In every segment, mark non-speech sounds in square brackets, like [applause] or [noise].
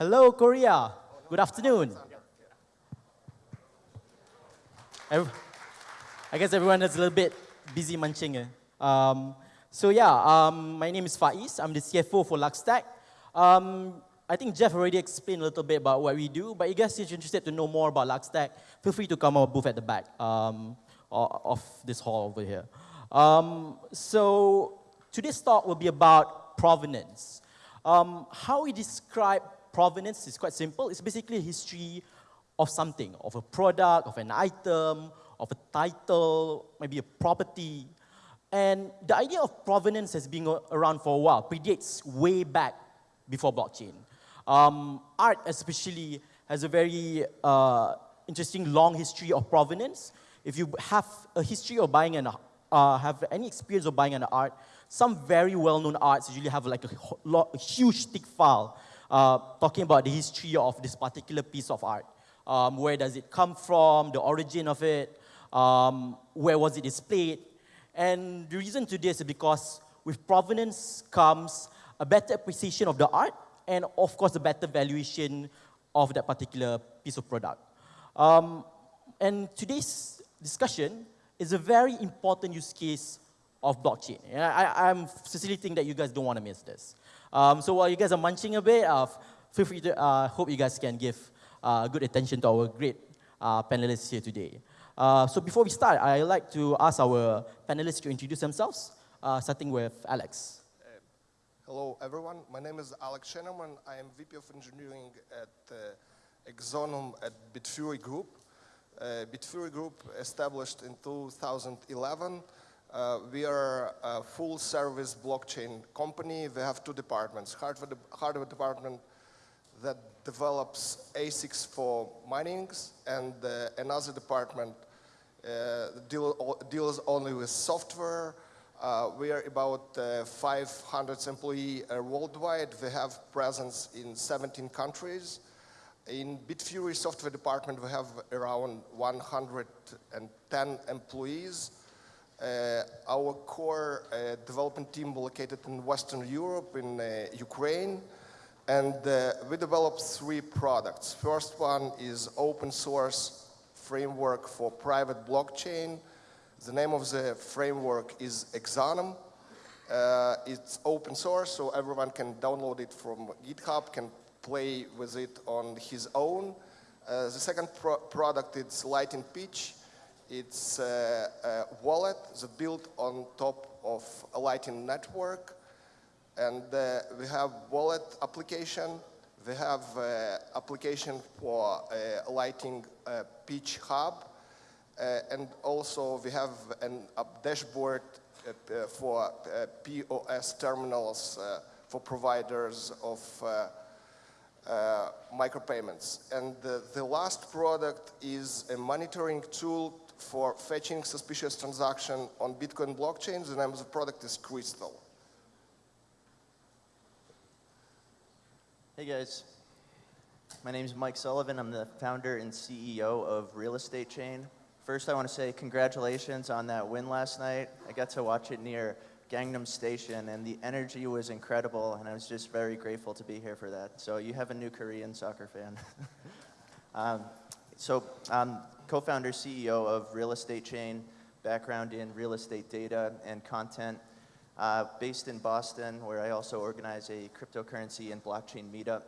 Hello, Korea. Good afternoon. I guess everyone is a little bit busy munching. eh? Um, so yeah, um, my name is Faiz. I'm the CFO for LuxTag. Um, I think Jeff already explained a little bit about what we do, but you guys if you're interested to know more about LuxTag, feel free to come our booth at the back um, of this hall over here. Um, so today's talk will be about provenance. Um, how we describe provenance is quite simple. It's basically a history of something, of a product, of an item, of a title, maybe a property. And the idea of provenance has been around for a while, predates way back before blockchain. Um, art, especially, has a very uh, interesting long history of provenance. If you have a history of buying an, uh, have any experience of buying an art, some very well-known arts usually have like a, a huge thick file uh, talking about the history of this particular piece of art. Um, where does it come from, the origin of it, um, where was it displayed. And the reason to this is because with provenance comes a better appreciation of the art and of course a better valuation of that particular piece of product. Um, and today's discussion is a very important use case of blockchain. And I, I'm sincerely think that you guys don't want to miss this. Um, so while you guys are munching a bit, uh, feel free to, uh, hope you guys can give uh, good attention to our great uh, panelists here today. Uh, so before we start, I'd like to ask our panelists to introduce themselves, uh, starting with Alex. Hello, everyone. My name is Alex Sheneman. I am VP of Engineering at uh, Exonum at Bitfury Group. Uh, Bitfury Group established in 2011. Uh, we are a full-service blockchain company. We have two departments: hardware, de- hardware department that develops ASICs for minings, and uh, another department uh, deal, deals only with software. Uh, we are about uh, 500 employees uh, worldwide. We have presence in 17 countries. In Bitfury software department, we have around 110 employees. Uh, our core uh, development team located in Western Europe, in uh, Ukraine, and we developed three products. First one is open source framework for private blockchain. The name of the framework is Exonum. Uh, it's open source, so everyone can download it from GitHub, can play with it on his own. Uh, the second pro product is Lightning Peach. It's uh, a wallet that built on top of a Lightning network. And uh, we have wallet application. We have uh, application for uh, Lightning uh, Peach Hub. Uh, and also we have an, a dashboard uh, for POS terminals for providers of uh, micropayments. And the, the last product is a monitoring tool for fetching suspicious transaction on Bitcoin blockchain. The name of the product is Crystal. Hey guys, my name is Mike Sullivan. I'm the founder and CEO of Real Estate Chain. First, I want to say congratulations on that win last night. I got to watch it near Gangnam Station, and the energy was incredible, and I was just very grateful to be here for that. So you have a new Korean soccer fan. [laughs] um, so I'm co-founder, CEO of Real Estate Chain, background in real estate data and content, uh, based in Boston, where I also organize a cryptocurrency and blockchain meetup.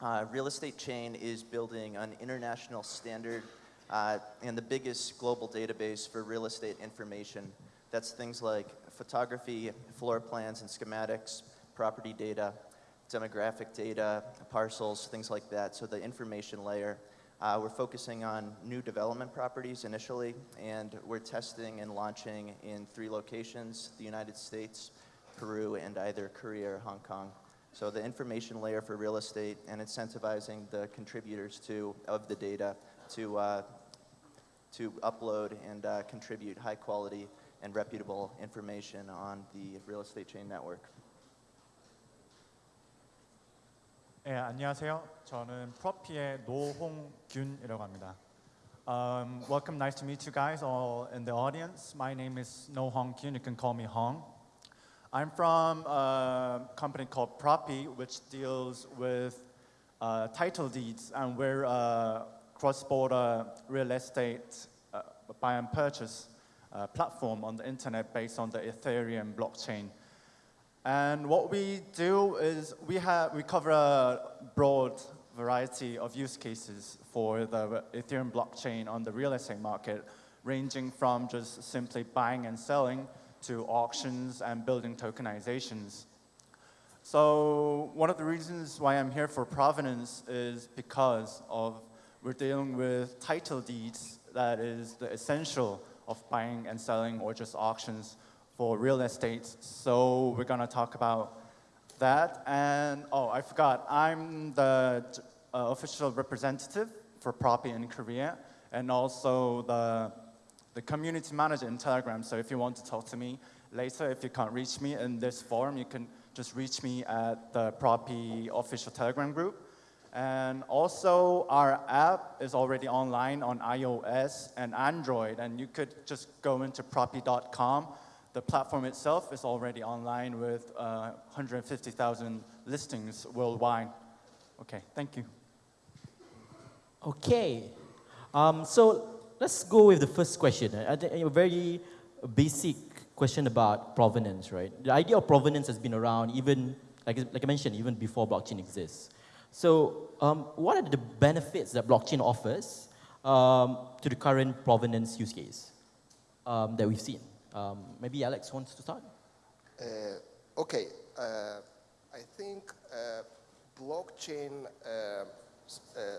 Uh, Real Estate Chain is building an international standard uh, and the biggest global database for real estate information. That's things like photography, floor plans and schematics, property data, demographic data, parcels, things like that. So the information layer. Uh, we're focusing on new development properties initially, and we're testing and launching in three locations, the United States, Peru, and either Korea or Hong Kong. So the information layer for real estate and incentivizing the contributors to, of the data to, uh, to upload and uh, contribute high quality and reputable information on the real estate chain network. 네, 안녕하세요. 저는 프로피의 노홍균이라고 합니다. Um, welcome, nice to meet you guys all in the audience. My name is No Hong Kyun. You can call me Hong. I'm from a company called Propi, which deals with uh, title deeds, and we're a cross-border real estate uh, buy and purchase uh, platform on the internet based on the Ethereum blockchain. And what we do is we, have, we cover a broad variety of use cases for the Ethereum blockchain on the real estate market, ranging from just simply buying and selling to auctions and building tokenizations. So one of the reasons why I'm here for Provenance is because of we're dealing with title deeds that is the essential of buying and selling or just auctions for real estate. So we're gonna talk about that. And oh, I forgot, I'm the uh, official representative for Propy in Korea and also the, the community manager in Telegram. So if you want to talk to me later, if you can't reach me in this forum, you can just reach me at the Propy official Telegram group. And also, our app is already online on iOS and Android, and you could just go into propy.com. The platform itself is already online with uh, 150,000 listings worldwide. Okay, thank you. Okay. Um, so let's go with the first question. A very basic question about provenance, right? The idea of provenance has been around even, like, like I mentioned, even before blockchain exists. So um, what are the benefits that blockchain offers um, to the current provenance use case um, that we've seen? Um, maybe Alex wants to start? Uh, okay, uh, I think uh, blockchain uh, uh,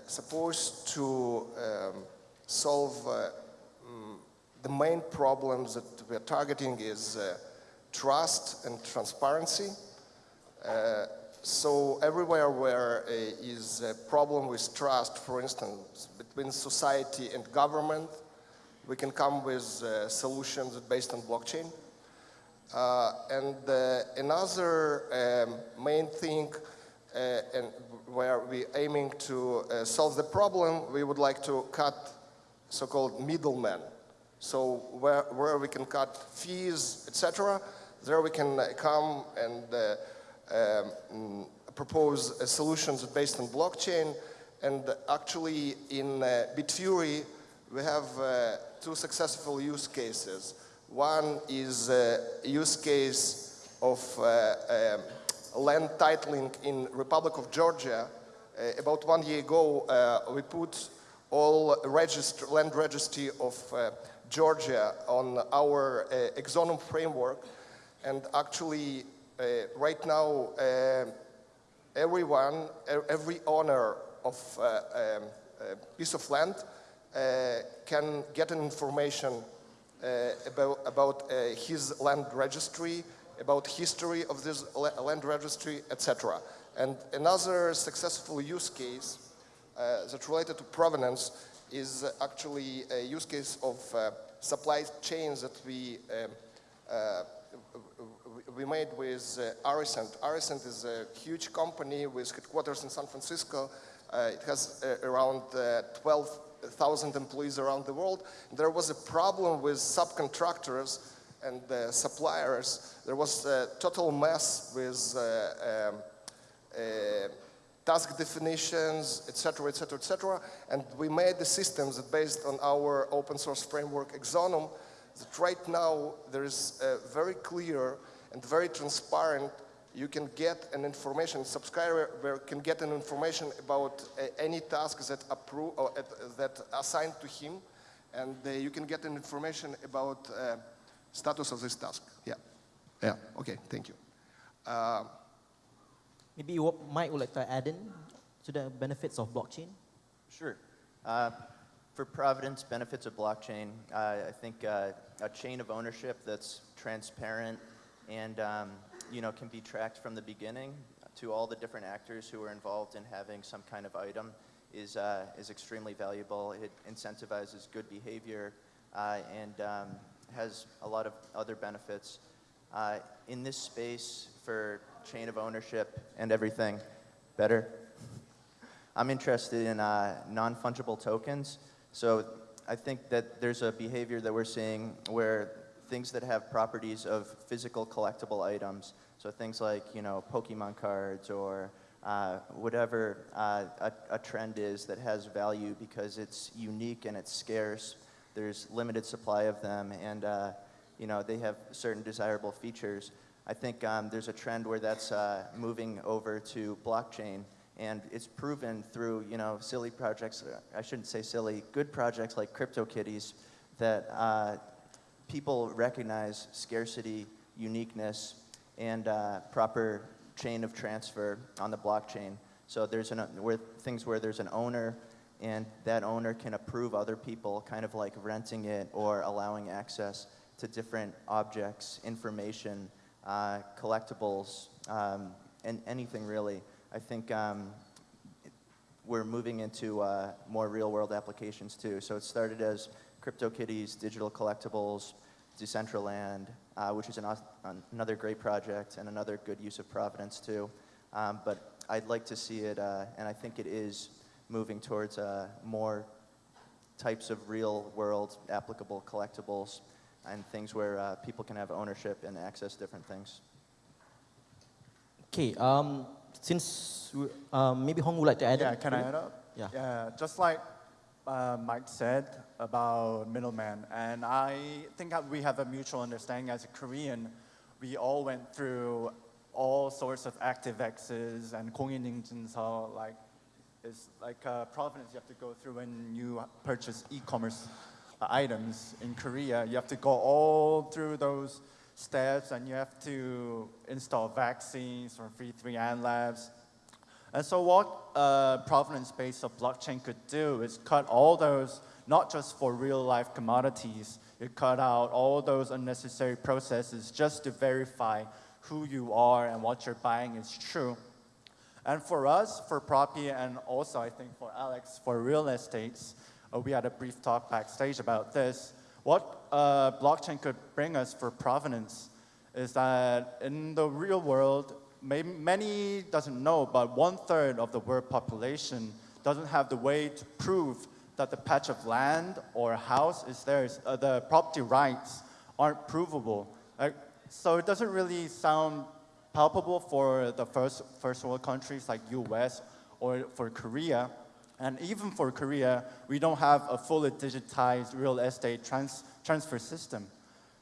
supposed to um, solve mm, the main problems that we're targeting is trust and transparency. So everywhere where is a problem with trust, for instance, between society and government, we can come with uh, solutions based on blockchain. Uh, and uh, another um, main thing uh, and where we're aiming to uh, solve the problem, we would like to cut so-called middlemen. So where, where we can cut fees, etc., there we can come and um, propose uh, solutions based on blockchain. And actually in uh, Bitfury, we have uh, two successful use cases. One is a use case of um, land titling in Republic of Georgia. about one year ago, we put all register, land registry of uh, Georgia on our uh, Exonum framework. And actually, uh, right now, uh, everyone, every owner of uh, um, a piece of land uh, can get information uh, about, about uh, his land registry, about history of this land registry, etc. And another successful use case uh, that related to provenance is actually a use case of uh, supply chains that we um, uh, we made with uh, Arisent. Arisent is a huge company with headquarters in San Francisco. it has around 12 1,000 employees around the world, there was a problem with subcontractors and the suppliers. There was a total mess with uh, um, uh, task definitions, etc., etc., etc. And we made the systems based on our open source framework Exonum that right now there is a very clear and very transparent you can get an information, subscriber can get an information about uh, any tasks that approve or uh, that assigned to him, and uh, you can get an information about uh, status of this task. Yeah, yeah. Okay, thank you. Uh, Maybe what Mike would like to add in to the benefits of blockchain. Sure. Uh, for Providence, benefits of blockchain, I think a chain of ownership that's transparent and um, you know, can be tracked from the beginning to all the different actors who are involved in having some kind of item is, uh, is extremely valuable. It incentivizes good behavior uh, and um, has a lot of other benefits. Uh, in this space for chain of ownership and everything, better? I'm interested in uh, non-fungible tokens. So I think that there's a behavior that we're seeing where things that have properties of physical collectible items. So things like, you know, Pokemon cards or uh, whatever uh, a, a trend is that has value because it's unique and it's scarce. There's limited supply of them, and uh, you know they have certain desirable features. I think um, there's a trend where that's uh, moving over to blockchain, and it's proven through you know silly projects. I shouldn't say silly, good projects like CryptoKitties that uh, people recognize scarcity, uniqueness, and uh, proper chain of transfer on the blockchain. So there's an, where, things where there's an owner and that owner can approve other people, kind of like renting it or allowing access to different objects, information, uh, collectibles, um, and anything really. I think um, we're moving into uh, more real world applications too. So it started as CryptoKitties, digital collectibles, Decentraland, uh, which is an, another great project and another good use of Providence too. Um, but I'd like to see it, uh, and I think it is moving towards uh, more types of real world applicable collectibles and things where uh, people can have ownership and access different things. Okay, um, since we- um, maybe Hong would like to add. Yeah, can I add up? Yeah. Yeah, just like uh, Mike said about middleman, and I think that we have a mutual understanding as a Korean. We all went through all sorts of ActiveXs and 공인인증서, like it's like uh, provenance you have to go through when you purchase e-commerce uh, items in Korea. You have to go all through those steps, and you have to install vaccines from V3 and labs. and so what uh, provenance-based blockchain could do is cut all those, not just for real-life commodities, it cut out all those unnecessary processes just to verify who you are and what you're buying is true. And for us, for Propy, and also I think for Alex, for real estates, uh, we had a brief talk backstage about this. What uh, blockchain could bring us for provenance is that in the real world, many doesn't know, but one third of the world population doesn't have the way to prove that the patch of land or house is theirs. Uh, the property rights aren't provable. so it doesn't really sound palpable for the first, first world countries like US or for Korea. And even for Korea, we don't have a fully digitized real estate trans transfer system.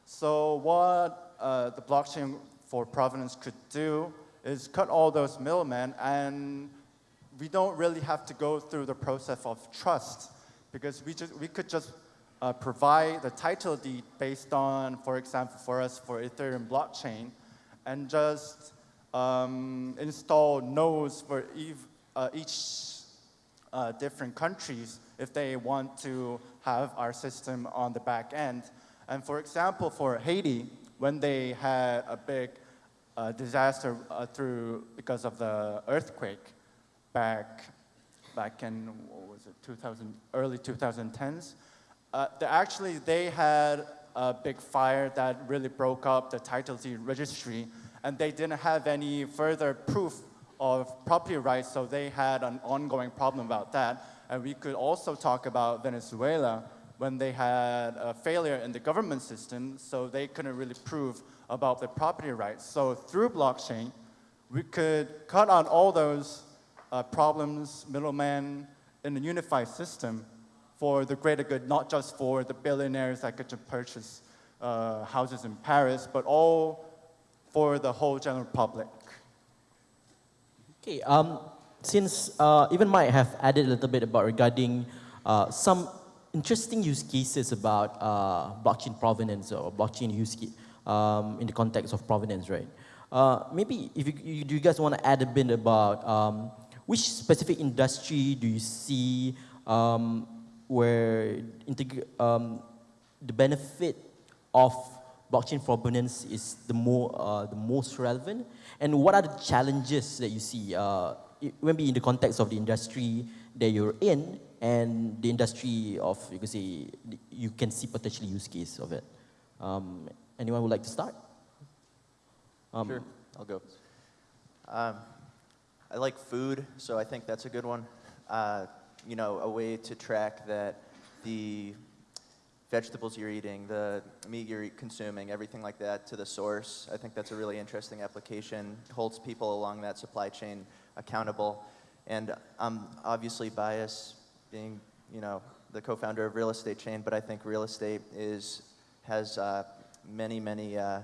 So what uh, the blockchain for provenance could do is cut all those middlemen and we don't really have to go through the process of trust because we, just, we could just uh, provide the title deed based on, for example, for us, for Ethereum blockchain, and just um, install nodes for ev uh, each uh, different countries if they want to have our system on the back end. And for example, for Haiti, when they had a big uh, disaster uh, through because of the earthquake back back in what was it 2000 early 2010s, uh, actually they had a big fire that really broke up the title deed registry, and they didn't have any further proof of property rights, so they had an ongoing problem about that. And we could also talk about Venezuela when they had a failure in the government system, so they couldn't really prove about the property rights. So through blockchain, we could cut out all those uh, problems, middlemen, in a unified system for the greater good, not just for the billionaires that get to purchase uh, houses in Paris, but all for the whole general public. Okay, um, since uh, even Mike have added a little bit about regarding uh, some interesting use cases about uh, blockchain provenance or blockchain use um, in the context of provenance, right? Uh, maybe if you, you, do you guys want to add a bit about um, which specific industry do you see um, where um, the benefit of blockchain provenance is the, more, uh, the most relevant? And what are the challenges that you see, uh, maybe in the context of the industry that you're in and the industry of, you can say, you can see potentially use case of it? Um, anyone would like to start? Um, sure, I'll go. Um, I like food, so I think that's a good one. Uh, you know, a way to track that the vegetables you're eating, the meat you're consuming, everything like that to the source. I think that's a really interesting application. Holds people along that supply chain accountable. And I'm obviously biased being, you know, the co-founder of Real Estate Chain, but I think real estate is, has uh, many, many uh,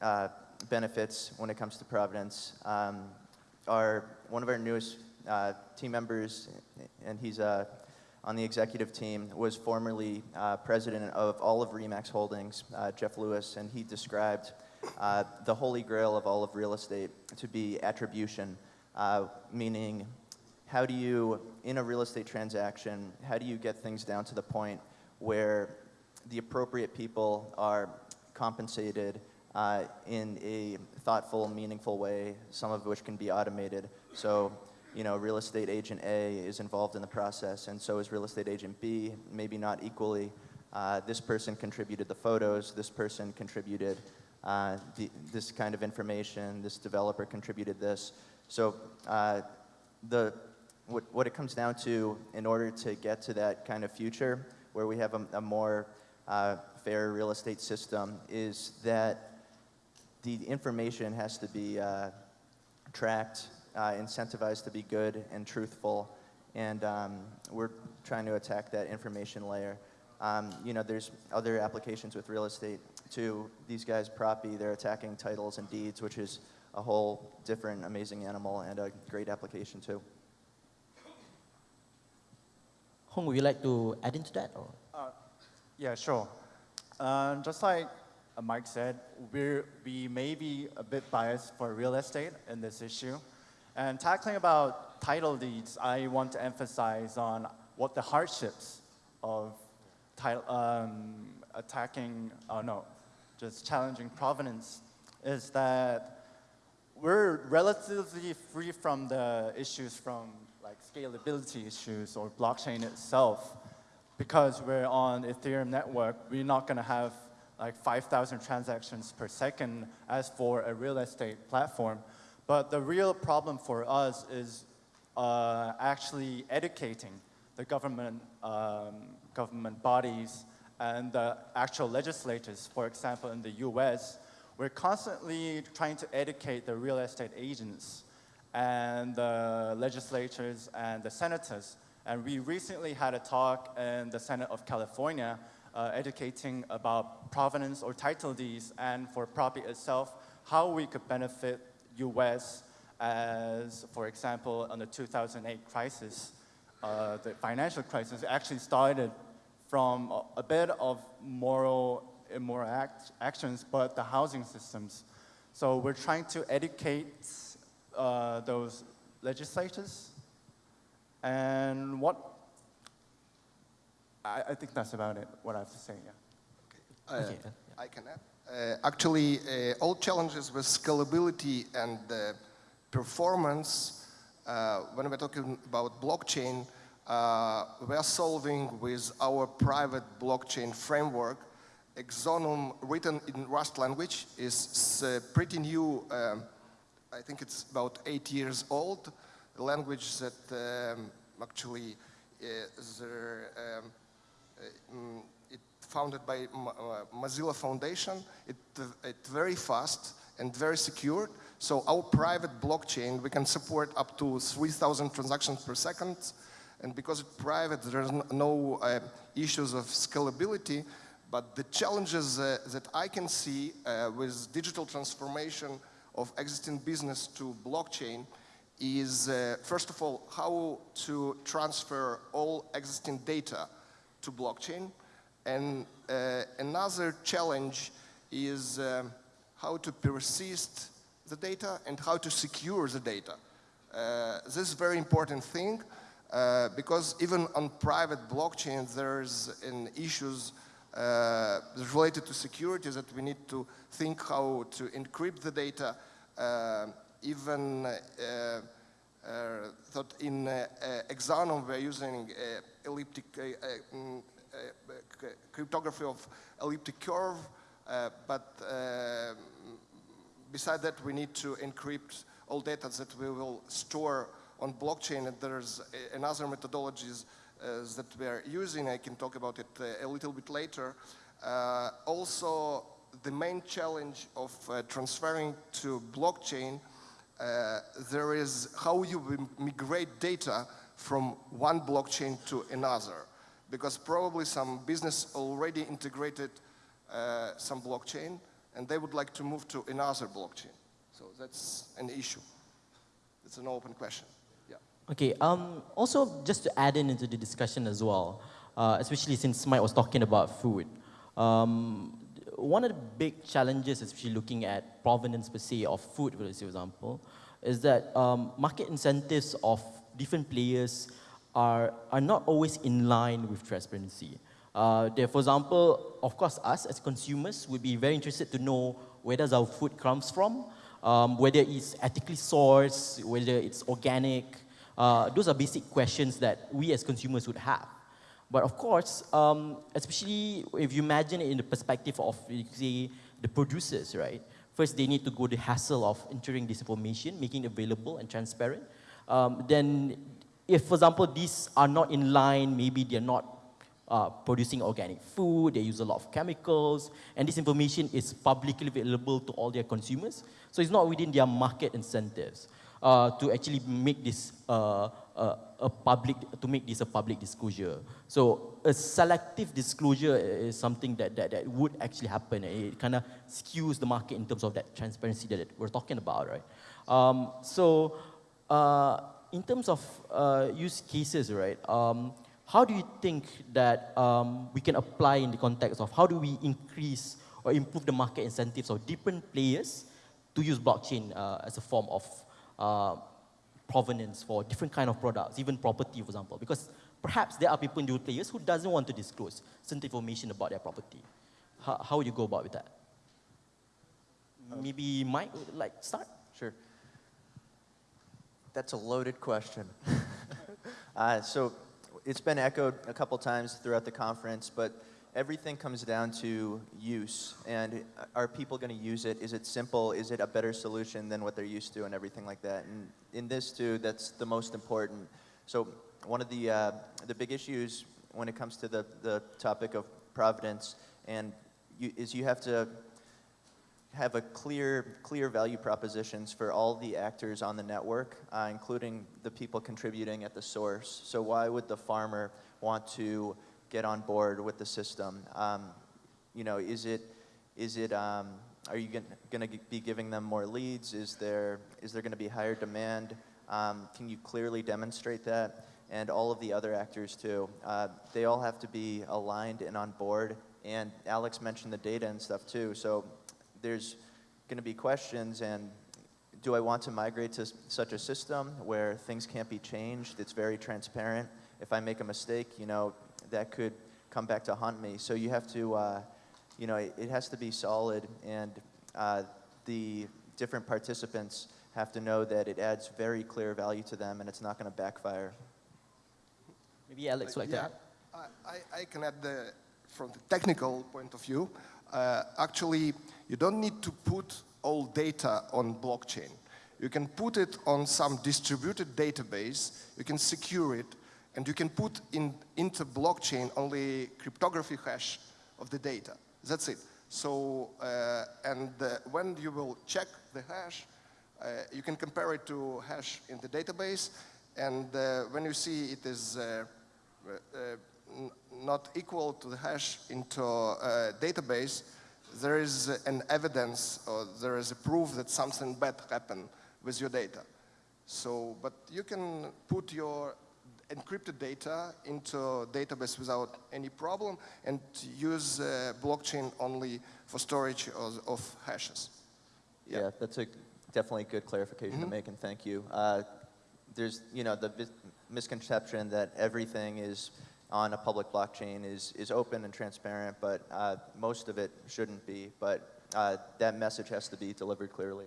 uh, benefits when it comes to Providence. Um, our, one of our newest uh, team members, and he's uh, on the executive team, was formerly uh, president of all of RE/MAX Holdings, uh, Jeff Lewis, and he described the holy grail of all of real estate to be attribution, meaning how do you, in a real estate transaction, how do you get things down to the point where the appropriate people are compensated uh, in a thoughtful, meaningful way, some of which can be automated. So, you know, real estate agent A is involved in the process, and so is real estate agent B, maybe not equally. Uh, this person contributed the photos, this person contributed uh, the, this kind of information, this developer contributed this. So uh, the, what, what it comes down to in order to get to that kind of future where we have a, a more uh, fair real estate system is that the information has to be uh, tracked, uh, incentivized to be good and truthful, and um, we're trying to attack that information layer. Um, you know, there's other applications with real estate too. These guys, Propy, they're attacking titles and deeds, which is a whole different amazing animal and a great application too. Hong, would you like to add into that? Or? Yeah, sure. Um, just like uh, Mike said, we're, we may be a bit biased for real estate in this issue. And tackling about title deeds, I want to emphasize on what the hardships of title, um, attacking, oh no, just challenging provenance is that we're relatively free from the issues from like scalability issues or blockchain itself. Because we're on Ethereum network, we're not gonna have like 5,000 transactions per second as for a real estate platform. But the real problem for us is uh, actually educating the government, um, government bodies and the actual legislators. For example, in the US, we're constantly trying to educate the real estate agents and the legislators and the senators. And we recently had a talk in the Senate of California uh, educating about provenance or title deeds and for property itself, how we could benefit US as, for example, on the 2008 crisis, uh, the financial crisis actually started from a, bit of moral, immoral act, actions, but the housing systems. So we're trying to educate uh, those legislators. And what, I, I think that's about it, what I have to say, yeah. Uh, Okay, uh, I can add. Uh, actually, uh, all challenges with scalability and uh, performance, uh, when we're talking about blockchain, uh, we are solving with our private blockchain framework. Exonum, written in Rust language, is uh, pretty new. Um, I think it's about eight years old. Language that um, actually is um, uh, mm, it founded by uh, Mozilla Foundation. It, uh, it's very fast and very secure. So our private blockchain, we can support up to 3,000 transactions per second. And because it's private, there's no uh, issues of scalability. But the challenges uh, that I can see uh, with digital transformation of existing business to blockchain is, uh, first of all, how to transfer all existing data to blockchain. And uh, another challenge is um, how to persist the data and how to secure the data. Uh, this is very important thing uh, because even on private blockchains, there's an issues uh, related to security that we need to think how to encrypt the data. Even uh, uh, thought in uh, uh, we're using elliptic mm, cryptography of elliptic curve, but beside that we need to encrypt all data that we will store on blockchain and there's another methodologies uh, that we are using. I can talk about it uh, a little bit later. Uh, also, the main challenge of transferring to blockchain uh, there is how you migrate data from one blockchain to another. Because probably some business already integrated uh, some blockchain and they would like to move to another blockchain. So that's an issue. It's an open question. Yeah. Okay, um, also just to add in into the discussion as well, uh, especially since Mike was talking about food. Um, one of the big challenges, especially looking at provenance per se of food, for example, is that um, market incentives of different players are, are not always in line with transparency. Uh, there, for example, of course, us as consumers would be very interested to know where does our food comes from, um, whether it's ethically sourced, whether it's organic. Uh, those are basic questions that we as consumers would have. But of course, um, especially if you imagine it in the perspective of, say, the producers, right? First, they need to go the hassle of entering this information, making it available and transparent. Um, then, if, for example, these are not in line, maybe they're not uh, producing organic food, they use a lot of chemicals, and this information is publicly available to all their consumers. So it's not within their market incentives uh, to actually make this uh, uh, a public, to make this a public disclosure. So a selective disclosure is something that, that, that would actually happen. It kind of skews the market in terms of that transparency that we're talking about, right? Um, so uh, in terms of uh, use cases, right, um, how do you think that um, we can apply in the context of how do we increase or improve the market incentives of different players to use blockchain uh, as a form of uh, provenance for different kind of products, even property, for example, because perhaps there are people in those players who doesn't want to disclose certain information about their property. How, how would you go about with that? Maybe Mike would like start? Sure. That's a loaded question. [laughs] uh, so it's been echoed a couple times throughout the conference, but everything comes down to use. And are people going to use it? Is it simple? Is it a better solution than what they're used to and everything like that? And in this too, that's the most important. So one of the, uh, the big issues when it comes to the, the topic of providence and you, is you have to have a clear, clear value propositions for all the actors on the network, uh, including the people contributing at the source. So why would the farmer want to get on board with the system? Um, you know, is it, is it, um, are you going to be giving them more leads? Is there, is there going to be higher demand? Um, can you clearly demonstrate that? And all of the other actors too. Uh, they all have to be aligned and on board. And Alex mentioned the data and stuff too. So there's going to be questions and do I want to migrate to such a system where things can't be changed? It's very transparent. If I make a mistake, you know, that could come back to haunt me. So you have to, uh, you know, it, it, has to be solid and uh, the different participants have to know that it adds very clear value to them and it's not going to backfire. Maybe Alex like yeah, that. I, I can add the, from the technical point of view, uh, actually, you don't need to put all data on blockchain. You can put it on some distributed database, you can secure it, and you can put in, into blockchain only cryptography hash of the data. That's it. So, uh, and uh, when you will check the hash, uh, you can compare it to hash in the database, and uh, when you see it is uh, not equal to the hash into database, there is an evidence or there is a proof that something bad happened with your data. So, but you can put your encrypted data into a database without any problem and use uh, blockchain only for storage of, of hashes. Yeah. yeah. that's a definitely good clarification mm -hmm. to make, and thank you. Uh, there's, you know, the misconception that everything is on a public blockchain is, is open and transparent, but uh, most of it shouldn't be. But uh, that message has to be delivered clearly.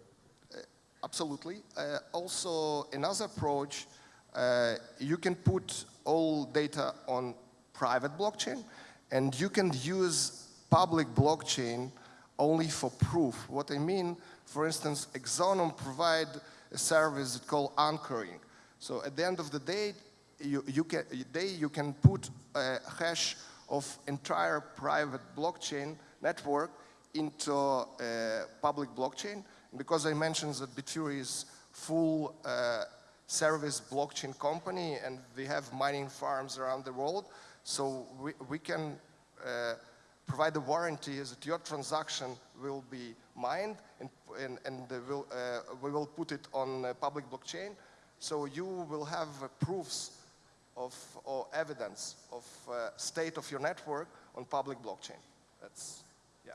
Uh, absolutely. Uh, also, another approach, uh, you can put all data on private blockchain, and you can use public blockchain only for proof. What I mean, for instance, Exonum provide a service called anchoring. So at the end of the day, you, you can, you can put a hash of entire private blockchain network into a public blockchain. Because I mentioned that Bitfury is full uh, service blockchain company and we have mining farms around the world. So we, we can uh, provide the warranty that your transaction will be mined and, and, and will, uh, we will put it on public blockchain. So you will have uh, proofs of, or evidence of uh, state of your network on public blockchain. That's, yeah.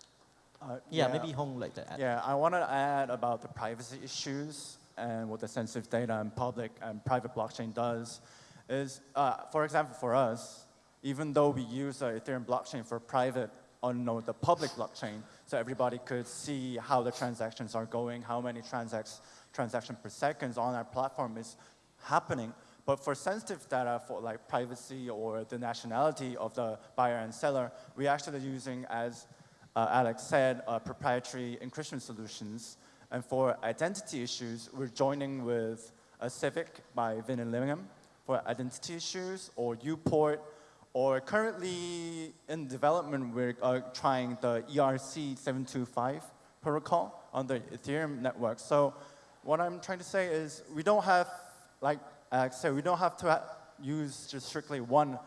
Uh, yeah, maybe Hong like that. Yeah, I want to add about the privacy issues and what the sensitive data and public and private blockchain does is, uh, for example, for us, even though we use the Ethereum blockchain for private on the public blockchain, so everybody could see how the transactions are going, how many transactions transaction per second on our platform is happening. But for sensitive data for like privacy or the nationality of the buyer and seller, we're actually using, as uh, Alex said, uh, proprietary encryption solutions. And for identity issues, we're joining with a Civic by Vinny Lingham for identity issues, or uPort, or currently in development, we're uh, trying the ERC725 protocol on the Ethereum network. So what I'm trying to say is we don't have, like Alex said, we don't have to ha use just strictly one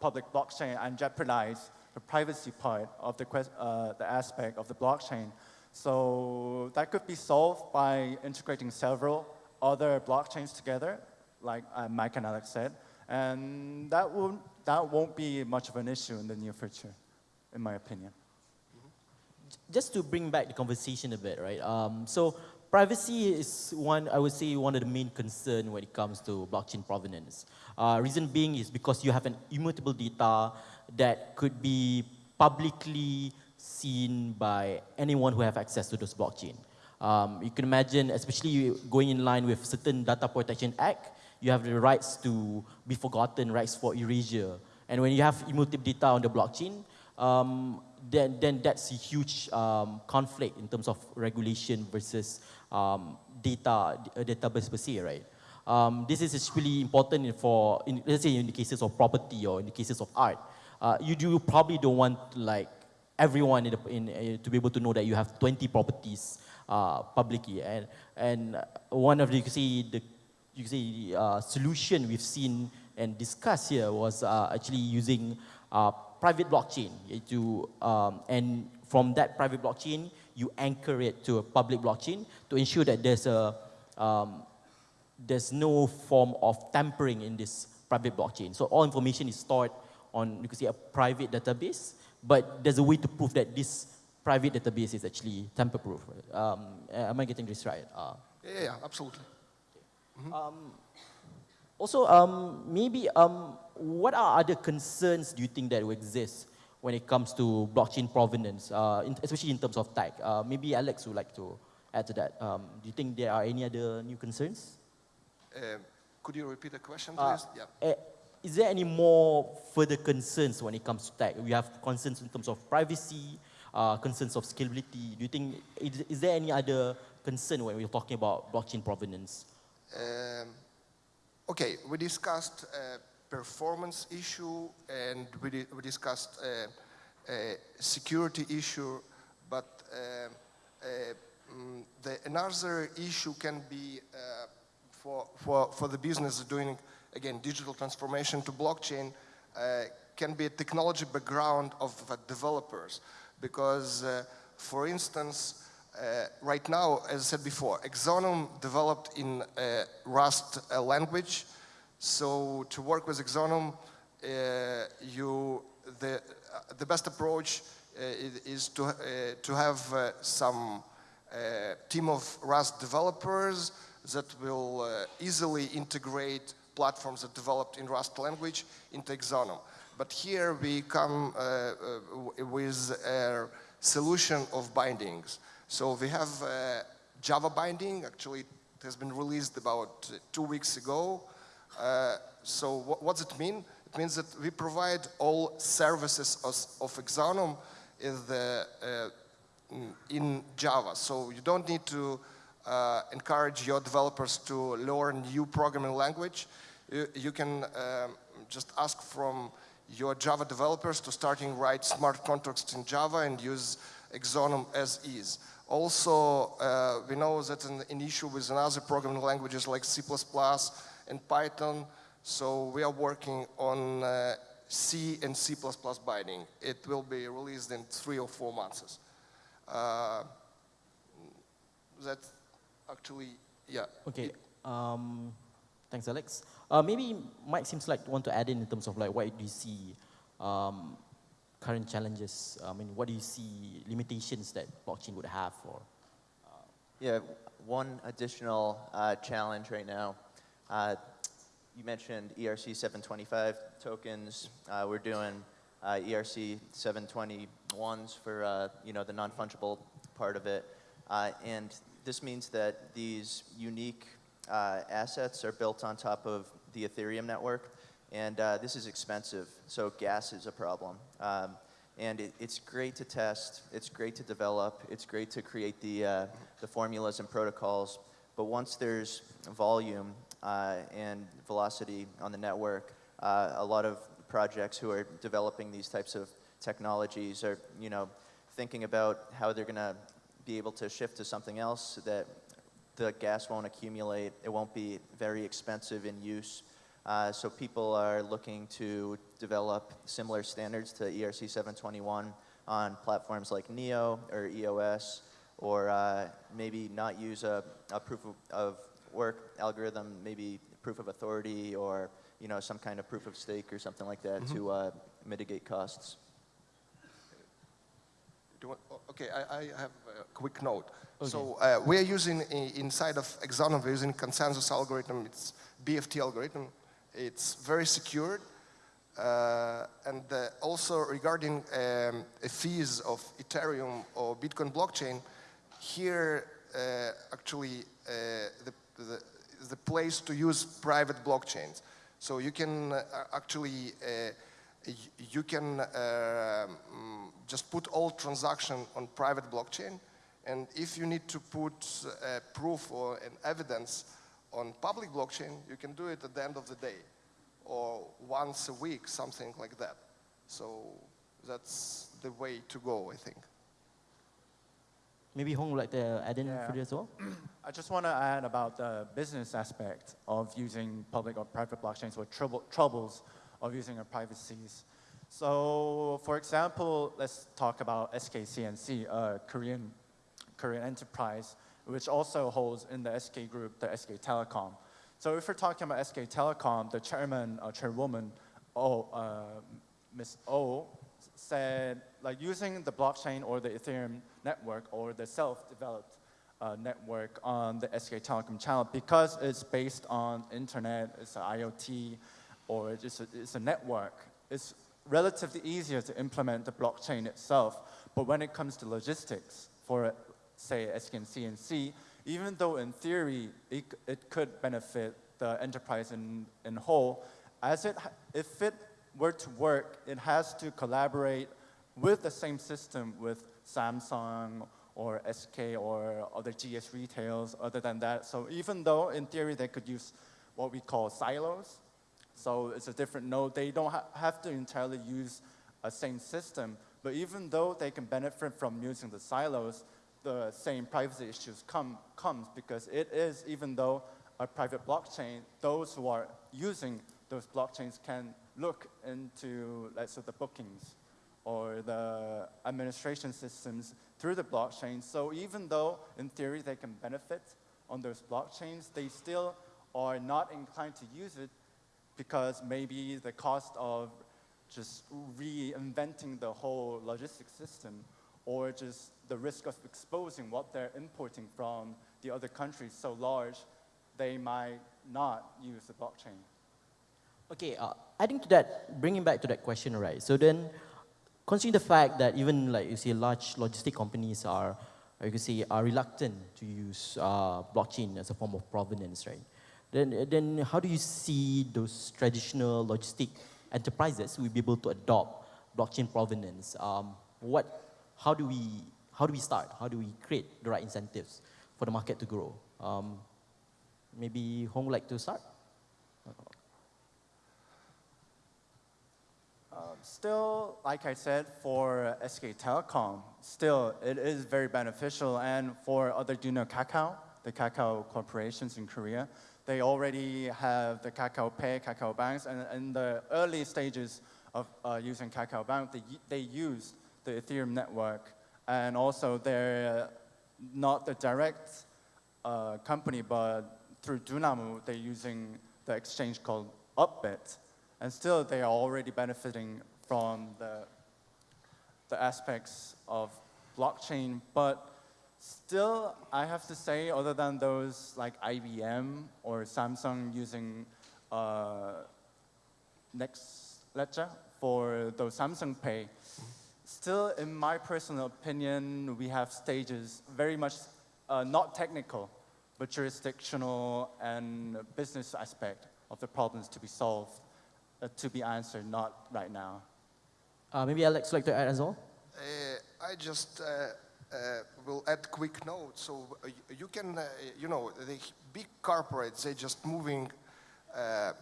public blockchain and jeopardize the privacy part of the, uh, the aspect of the blockchain. So that could be solved by integrating several other blockchains together, like uh, Mike and Alex said, and that won't, that won't be much of an issue in the near future, in my opinion. Just to bring back the conversation a bit, right? Um, so privacy is one, I would say, one of the main concern when it comes to blockchain provenance. Uh, reason being is because you have an immutable data that could be publicly seen by anyone who have access to those blockchain. Um, you can imagine, especially going in line with certain Data Protection Act, you have the rights to be forgotten, rights for erasure. And when you have immutable data on the blockchain, um, then, then that's a huge um, conflict in terms of regulation versus um, data, database per se, right? Um, this is especially important for, in, let's say in the cases of property or in the cases of art. Uh, you do probably don't want like everyone in, the, in uh, to be able to know that you have 20 properties uh, publicly. And, and one of the, you can say, the you can say, uh, solution we've seen and discussed here was uh, actually using uh, private blockchain to, um, and from that private blockchain, you anchor it to a public blockchain to ensure that there's a um, there's no form of tampering in this private blockchain. So all information is stored on you can say a private database, but there's a way to prove that this private database is actually tamper-proof. Um, am I getting this right? Uh, yeah, yeah, absolutely. Mm -hmm. um, also, um, maybe um, what are other concerns do you think that will exist when it comes to blockchain provenance, uh, in, especially in terms of tag? Uh, maybe Alex would like to add to that. Um, do you think there are any other new concerns? Uh, could you repeat the question, uh, please? yeah. Uh, is there any more further concerns when it comes to tag? We have concerns in terms of privacy, uh, concerns of scalability. Do you think, is, is, there any other concern when we're talking about blockchain provenance? Um, okay, we discussed performance issue and we, di we discussed uh, a security issue, but uh, uh, mm, the, another issue can be for, for, for the business doing, again, digital transformation to blockchain can be a technology background of developers. Because, for instance, uh, right now, as I said before, Exonum developed in uh, Rust uh, language. So to work with Exonum, uh, you, the, uh, the best approach uh, is to, uh, to have uh, some uh, team of Rust developers that will easily integrate platforms that developed in Rust language in Exonum. But here we come with a solution of bindings. So we have Java binding, actually it has been released about two weeks ago. Uh, so what, does it mean? It means that we provide all services of, of Exonum in, the, uh, in Java. So you don't need to uh, encourage your developers to learn new programming language. You, you can um, just ask from your Java developers to starting write smart contracts in Java and use Exonum as is. Also, uh, we know that an, an issue with another programming languages like C++ and Python. So we are working on uh, C and C++ binding. It will be released in three or four months. Uh, that actually, yeah. Okay. Um, thanks, Alex. Uh, maybe Mike seems like want to add in in terms of like what do you see um, current challenges? I mean, what do you see limitations that blockchain would have for? Yeah, one additional uh, challenge right now. Uh, you mentioned ERC 725 tokens. Uh, we're doing uh, ERC 721s for uh, you know the non-fungible part of it, uh, and this means that these unique uh, assets are built on top of the Ethereum network, and uh, this is expensive. So gas is a problem. Um, and it, it's great to test, it's great to develop, it's great to create the, uh, the formulas and protocols, but once there's volume uh, and velocity on the network, uh, a lot of projects who are developing these types of technologies are, you know, thinking about how they're going to be able to shift to something else that the gas won't accumulate, it won't be very expensive in use. Uh, so people are looking to develop similar standards to ERC 721 on platforms like NEO or EOS, or uh, maybe not use a, a proof of, of, work algorithm, maybe proof of authority or you know some kind of proof of stake or something like that mm -hmm. to uh, mitigate costs. Want, okay, I, I, have a quick note. Okay. So uh, we are using inside of Exonum, we're using consensus algorithm. It's BFT algorithm. It's very secured. Uh, and uh, also regarding um, fees of Ethereum or Bitcoin blockchain, here uh, actually uh, the, the, the, place to use private blockchains. So you can uh, actually, uh, you can um, just put all transaction on private blockchain. And if you need to put uh, proof or an evidence on public blockchain, you can do it at the end of the day or once a week, something like that. So that's the way to go, I think. Maybe Hong would like to add in yeah. for this as well? [clears throat] I just want to add about the business aspect of using public or private blockchains or trouble, troubles of using a privacies. So for example, let's talk about SK C&C, a Korean, Korean enterprise which also holds in the SK group, the SK Telecom. So if we're talking about SK Telecom, the chairman, uh, chairwoman, oh, uh, Ms. O, said like using the blockchain or the Ethereum network or the self-developed uh, network on the SK Telecom channel because it's based on internet, it's an IoT, or it's a, it's a network. It's relatively easier to implement the blockchain itself, but when it comes to logistics for say SK C&C, even though in theory it, it could benefit the enterprise in, in whole, as it, if it were to work, it has to collaborate with the same system with Samsung or SK or other GS retails other than that. So even though in theory they could use what we call silos, so it's a different node, they don't ha have to entirely use a same system, but even though they can benefit from using the silos, the same privacy issues come, comes because it is, even though a private blockchain, those who are using those blockchains can look into, let's say, the bookings or the administration systems through the blockchain. So even though, in theory, they can benefit on those blockchains, they still are not inclined to use it because maybe the cost of just reinventing the whole logistics system or just the risk of exposing what they're importing from the other countries so large, they might not use the blockchain. Okay, uh, adding to that, bringing back to that question, right? So then, considering the fact that even like you see large logistic companies are, you could say, are reluctant to use uh, blockchain as a form of provenance, right? Then, then how do you see those traditional logistic enterprises will be able to adopt blockchain provenance? Um, what how do we how do we start? How do we create the right incentives for the market to grow? Um, maybe Hong would like to start? Still, like I said, for SK Telecom, still it is very beneficial. And for other, know Kakao, the Kakao corporations in Korea? They already have the Kakao Pay, Kakao Banks, and in the early stages of uh, using Kakao Bank, they, they use the Ethereum network. And also they're not the direct uh, company, but through Dunamu, they're using the exchange called Upbit. And still, they are already benefiting from the, the aspects of blockchain. But still, I have to say, other than those like IBM or Samsung using uh, Next Ledger for those Samsung Pay, still, in my personal opinion, we have stages very much uh, not technical, but jurisdictional and business aspect of the problems to be solved, uh, to be answered, not right now. Uh, maybe Alex would like to add as well? Uh, I just uh, will add quick note. So uh, you can, uh, you know, the big corporates, they're just moving uh,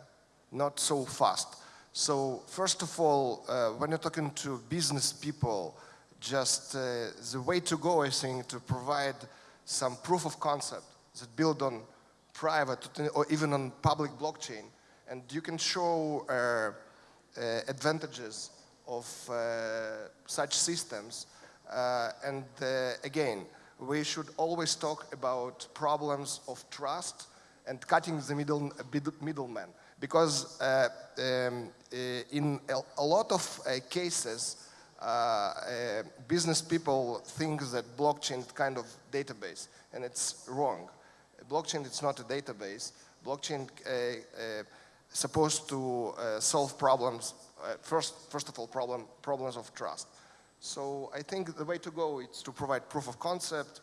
not so fast. So first of all, uh, when you're talking to business people, just the way to go, I think, to provide some proof of concept that build on private or even on public blockchain. And you can show advantages of such systems. Uh, and uh, again, we should always talk about problems of trust and cutting the middle, middleman. Because uh, um, in a, lot of cases, business people think that blockchain is kind of database, and it's wrong blockchain is not a database. Blockchain uh, uh, supposed to uh, solve problems, uh, first, first of all, problem, problems of trust. So I think the way to go is to provide proof of concept,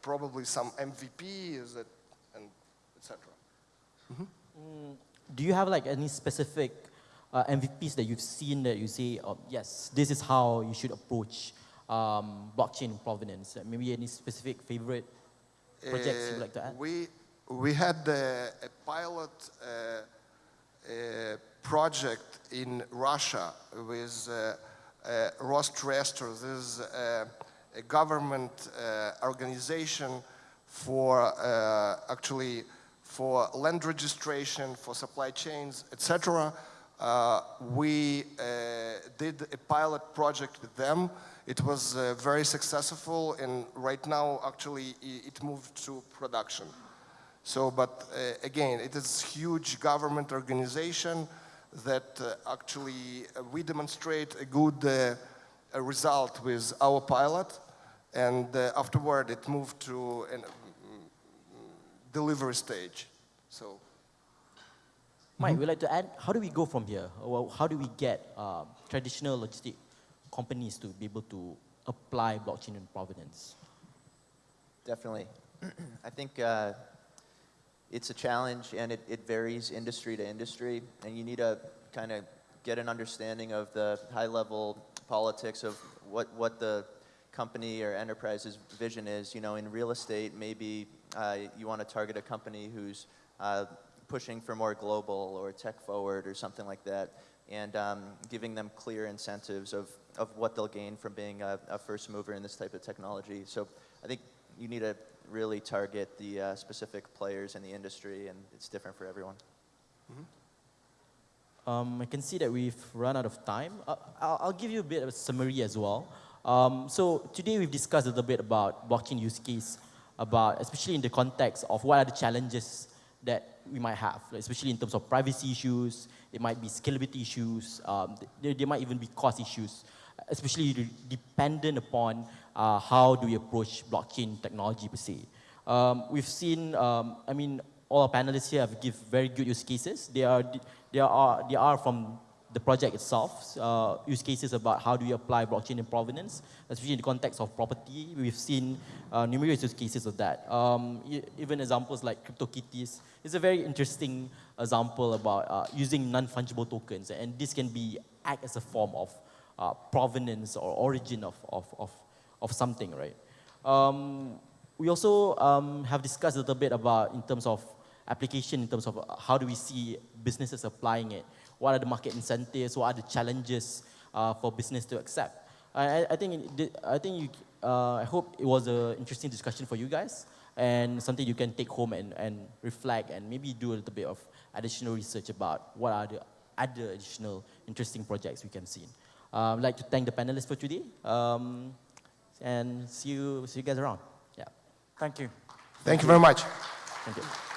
probably some MVP, is it, and etc. Mm -hmm. mm, do you have like any specific uh, MVPs that you've seen that you say, oh, yes, this is how you should approach um, blockchain provenance? Maybe any specific favorite projects you'd like to add? We, we had a, a pilot uh, a project in Russia with uh, uh, This is uh, a government uh, organization for uh, actually for land registration, for supply chains, etc. Uh, we did a pilot project with them it was uh, very successful and right now actually it moved to production. So, but uh, again, it is huge government organization that uh, actually uh, we demonstrate a good uh, a result with our pilot and uh, afterward it moved to a delivery stage. So. Mike, we'd like to add, how do we go from here? How do we get traditional logistic companies to be able to apply blockchain in provenance? Definitely. [clears throat] I think uh, it's a challenge and it, it varies industry to industry and you need to kind of get an understanding of the high level politics of what, what the company or enterprise's vision is. You know, in real estate, maybe uh, you want to target a company who's uh, pushing for more global or tech forward or something like that and um, giving them clear incentives of, of what they'll gain from being a, a, first mover in this type of technology. So I think you need to really target the uh, specific players in the industry, and it's different for everyone. Mm -hmm. um, I can see that we've run out of time. Uh, I'll, I'll, give you a bit of a summary as well. Um, so today we've discussed a little bit about blockchain use case, about especially in the context of what are the challenges that we might have, especially in terms of privacy issues, it might be scalability issues, um, there, there, might even be cost issues, especially dependent upon uh, how do we approach blockchain technology per se. Um, we've seen, um, I mean, all our panelists here have give very good use cases. They are, they are, they are from the project itself, uh, use cases about how do we apply blockchain in provenance, especially in the context of property. We've seen uh, numerous use cases of that. Um, even examples like CryptoKitties is a very interesting example about uh, using non-fungible tokens, and this can be act as a form of uh, provenance or origin of, of, of, of something, right? Um, we also um, have discussed a little bit about in terms of application, in terms of how do we see businesses applying it what are the market incentives, what are the challenges uh, for business to accept. I, I- think, I think you, uh, I hope it was an interesting discussion for you guys and something you can take home and, and reflect and maybe do a little bit of additional research about what are the other additional interesting projects we can see. Uh, I'd like to thank the panelists for today um, and see you, see you guys around. Yeah, Thank you. Thank you very much. thank you.